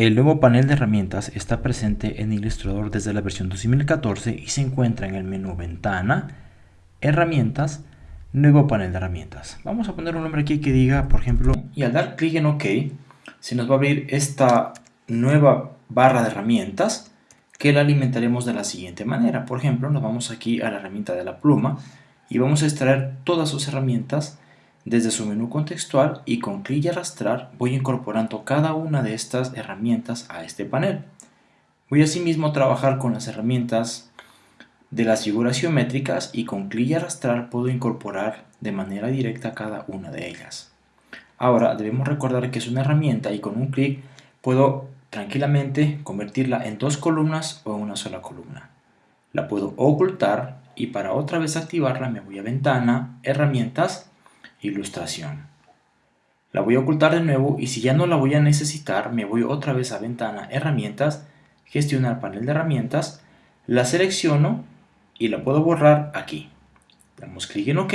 El nuevo panel de herramientas está presente en Illustrator desde la versión 2014 y se encuentra en el menú Ventana, Herramientas, Nuevo panel de herramientas. Vamos a poner un nombre aquí que diga, por ejemplo, y al dar clic en OK, se nos va a abrir esta nueva barra de herramientas que la alimentaremos de la siguiente manera. Por ejemplo, nos vamos aquí a la herramienta de la pluma y vamos a extraer todas sus herramientas desde su menú contextual y con clic y arrastrar voy incorporando cada una de estas herramientas a este panel. Voy asimismo a trabajar con las herramientas de las figuras geométricas y con clic y arrastrar puedo incorporar de manera directa cada una de ellas. Ahora debemos recordar que es una herramienta y con un clic puedo tranquilamente convertirla en dos columnas o en una sola columna. La puedo ocultar y para otra vez activarla me voy a Ventana, Herramientas, Ilustración. La voy a ocultar de nuevo y si ya no la voy a necesitar me voy otra vez a Ventana, Herramientas, Gestionar panel de herramientas, la selecciono y la puedo borrar aquí. Damos clic en OK